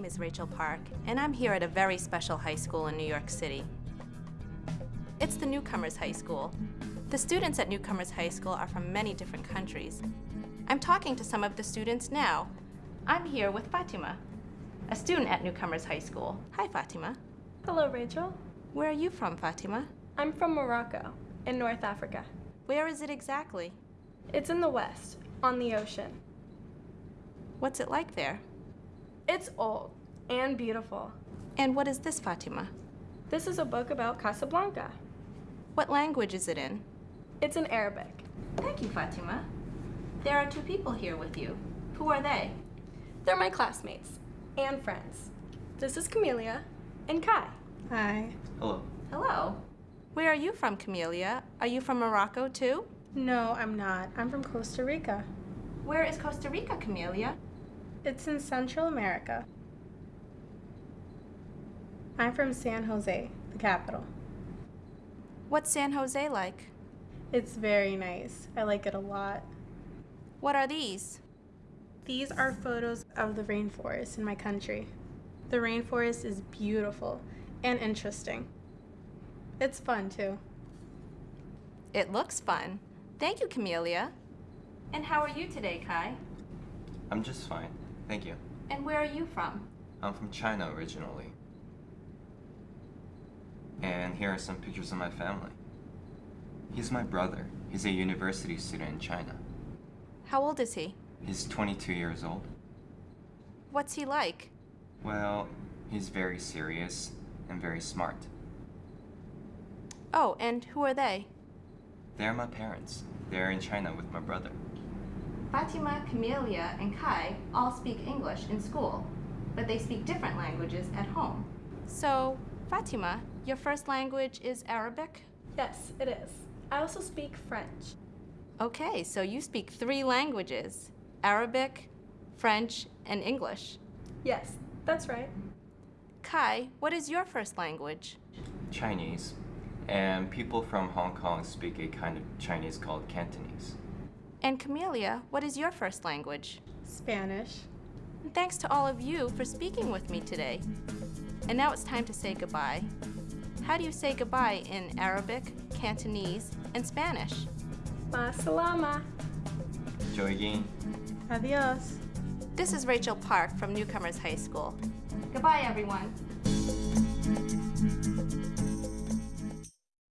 name is Rachel Park, and I'm here at a very special high school in New York City. It's the Newcomers High School. The students at Newcomers High School are from many different countries. I'm talking to some of the students now. I'm here with Fatima, a student at Newcomers High School. Hi, Fatima. Hello, Rachel. Where are you from, Fatima? I'm from Morocco, in North Africa. Where is it exactly? It's in the west, on the ocean. What's it like there? It's old and beautiful. And what is this, Fatima? This is a book about Casablanca. What language is it in? It's in Arabic. Thank you, Fatima. There are two people here with you. Who are they? They're my classmates and friends. This is Camelia and Kai. Hi. Hello. Hello. Where are you from, Camelia? Are you from Morocco too? No, I'm not. I'm from Costa Rica. Where is Costa Rica, Camelia? It's in Central America. I'm from San Jose, the capital. What's San Jose like? It's very nice. I like it a lot. What are these? These are photos of the rainforest in my country. The rainforest is beautiful and interesting. It's fun too. It looks fun. Thank you, Camelia. And how are you today, Kai? I'm just fine. Thank you. And where are you from? I'm from China originally. And here are some pictures of my family. He's my brother. He's a university student in China. How old is he? He's 22 years old. What's he like? Well, he's very serious and very smart. Oh, and who are they? They're my parents. They're in China with my brother. Fatima, Camelia, and Kai all speak English in school, but they speak different languages at home. So, Fatima, your first language is Arabic? Yes, it is. I also speak French. Okay, so you speak three languages Arabic, French, and English. Yes, that's right. Kai, what is your first language? Chinese. And people from Hong Kong speak a kind of Chinese called Cantonese. And Camelia, what is your first language? Spanish. And thanks to all of you for speaking with me today. And now it's time to say goodbye. How do you say goodbye in Arabic, Cantonese, and Spanish? Ma salama. Joygin. Adios. This is Rachel Park from Newcomers High School. Goodbye, everyone.